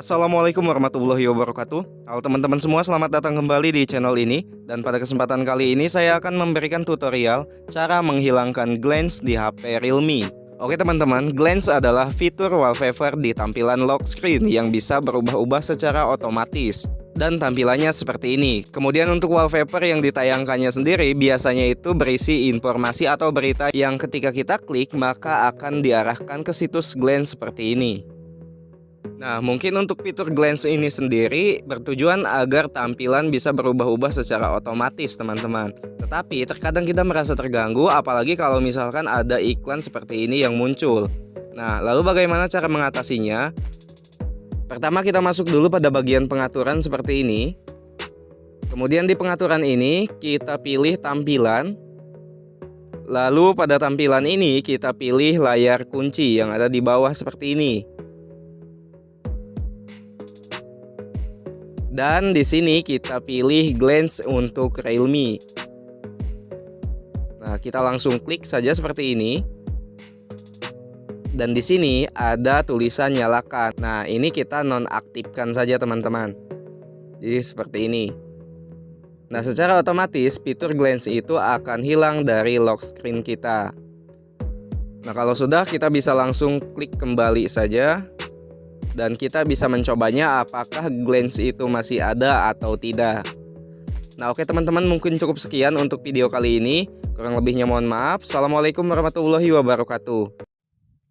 Assalamualaikum warahmatullahi wabarakatuh. Halo teman-teman semua selamat datang kembali di channel ini. Dan pada kesempatan kali ini saya akan memberikan tutorial Cara menghilangkan glance di HP Realme. Oke teman-teman, glance adalah fitur wallpaper di tampilan lock screen Yang bisa berubah-ubah secara otomatis dan tampilannya seperti ini. Kemudian untuk wallpaper yang ditayangkannya sendiri biasanya itu berisi informasi atau berita yang ketika kita klik maka akan diarahkan ke situs glance seperti ini. Nah, mungkin untuk fitur glance ini sendiri bertujuan agar tampilan bisa berubah-ubah secara otomatis, teman-teman. Tetapi terkadang kita merasa terganggu apalagi kalau misalkan ada iklan seperti ini yang muncul. Nah, lalu bagaimana cara mengatasinya? Pertama kita masuk dulu pada bagian pengaturan seperti ini. Kemudian di pengaturan ini kita pilih tampilan. Lalu pada tampilan ini kita pilih layar kunci yang ada di bawah seperti ini. Dan di sini kita pilih glance untuk Realme. Nah, kita langsung klik saja seperti ini. Dan di sini ada tulisan nyalakan. Nah, ini kita nonaktifkan saja teman-teman. Jadi seperti ini. Nah, secara otomatis fitur glance itu akan hilang dari lock screen kita. Nah, kalau sudah kita bisa langsung klik kembali saja dan kita bisa mencobanya apakah glance itu masih ada atau tidak. Nah oke teman-teman mungkin cukup sekian untuk video kali ini. Kurang lebihnya mohon maaf. Assalamualaikum warahmatullahi wabarakatuh.